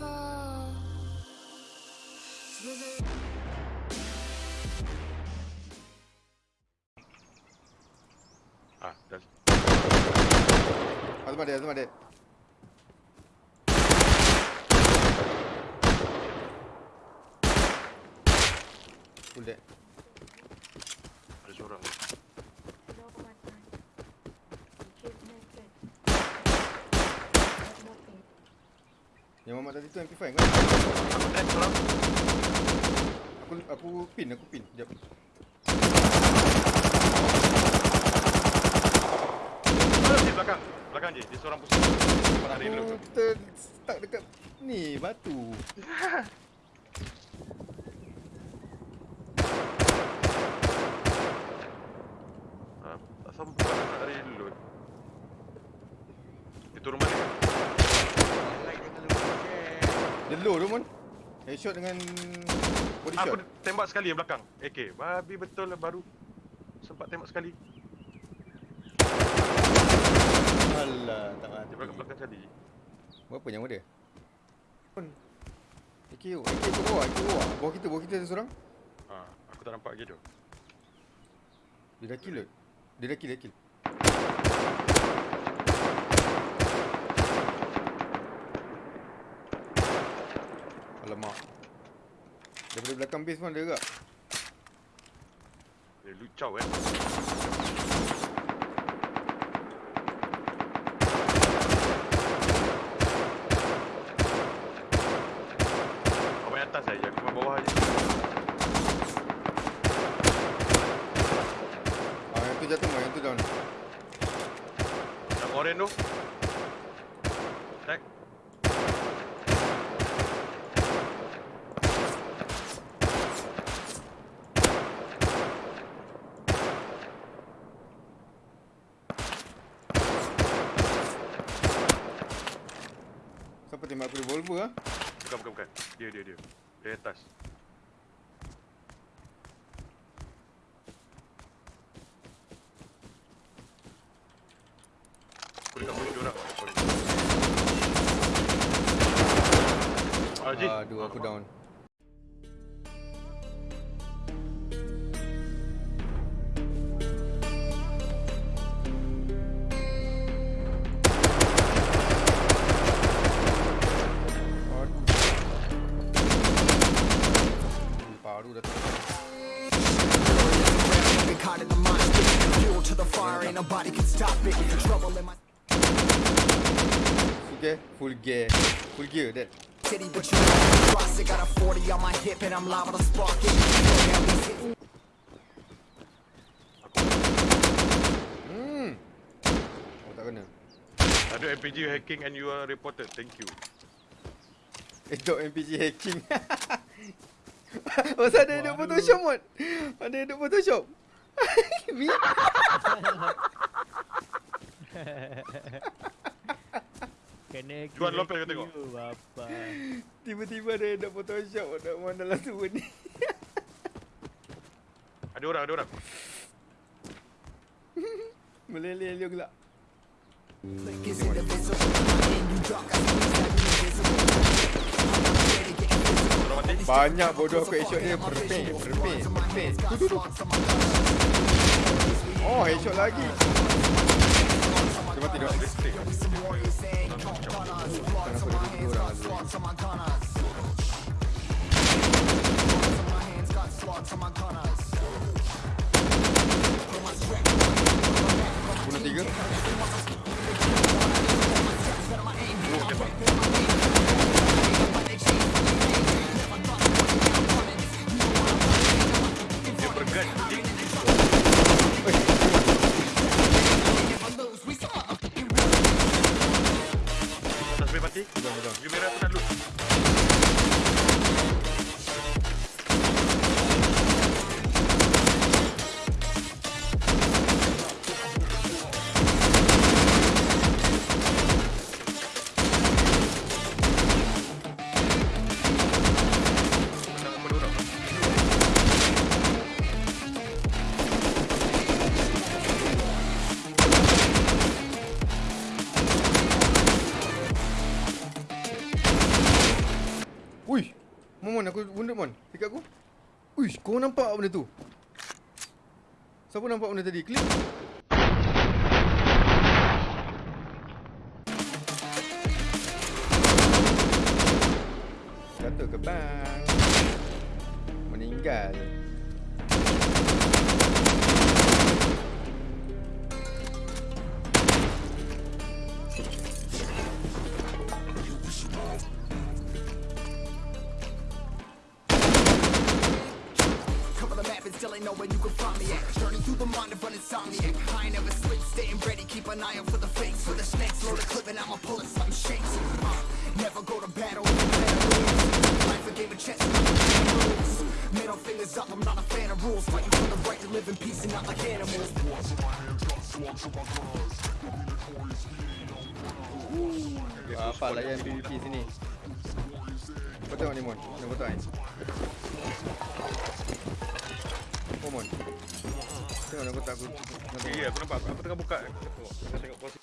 아, 나. 아, 말이야, 말이야. 굴대. Yang Muhammad tadi tu MP5 kan? Aku dead seorang. Aku aku pin, aku pin. Jap. Ada di belakang. Belakang je. Dia seorang pusing. Aku ter stuck dekat ni batu. Ah, asal bukan nak lari dulu. Dia turun balik. Dia low tu mon. Headshot dengan body Aku shot. tembak sekali yang belakang. AK. Babi betul lah baru. Sempat tembak sekali. Alah, tak Dia mati. belakang belakang sekali. Berapa nyawa dia? Pun. AK, AK ke bawah, AK bawah. Bawah kita, bawah kita ada seorang. Ah, aku tak nampak lagi tu. Dia dah kill kot. Dia dah kill, dia kill. Alamak. Daripada belakang base pun ada juga. Dia lucau eh. Kau main atas saja, aku main bawah aja. Ah, yang tu jatuh mah, yang tu down. Yang oren tu. Tag. Siapa tembak aku revolver ah? Bukan, bukan, bukan. Dia, dia, dia. Dia atas. Aku dekat mulut dia orang. Sorry. Haji. Aduh, aku down. Trouble in Full gear, full gear. Full gear that. city, but you know I trust it. Got a 40 on my hip and I'm liable to spark it. Yeah, we hit- Hmm. Oh tak kena. Ada MPG hacking and you are reported. Thank you. Edok MPG hacking. Masa ada edok Photoshop mod. Ada edok Photoshop. Mi. Kena Jual kira lopel kau tengok. Bapa. Tiba-tiba ada edok Photoshop ada mana dalam tu ni. Ada orang, ada orang. Meleleh-leh gelak. Click is Banyak bodoh aku headshot dia. Tu, tu. Oh, headshot lagi. Dia mati dah. Listrik. Some warriors say ain't Mon, Mon, aku wounded Mon. Dekat aku. Uish, kau nampak benda tu? Siapa nampak benda tadi? Klik. Jatuh ke bang? Meninggal. Still ain't know you can find me at. Journey through the mind of an insomniac. I ain't never sleep, staying ready, keep an eye out for the fakes. For the snakes, load a clip and I'ma pull it, something shakes. Uh, never go to battle. Life a game of chess, rules. Middle fingers up, I'm not a fan of rules. Fighting for the right to live in peace and not like animals. Apa layan PVP sini? Kau tengok ni Mon. Tak ni? Mon. Tengok nampak tak aku. nampak? Ya, aku nampak. Aku tengah buka. Aku tengok posisi.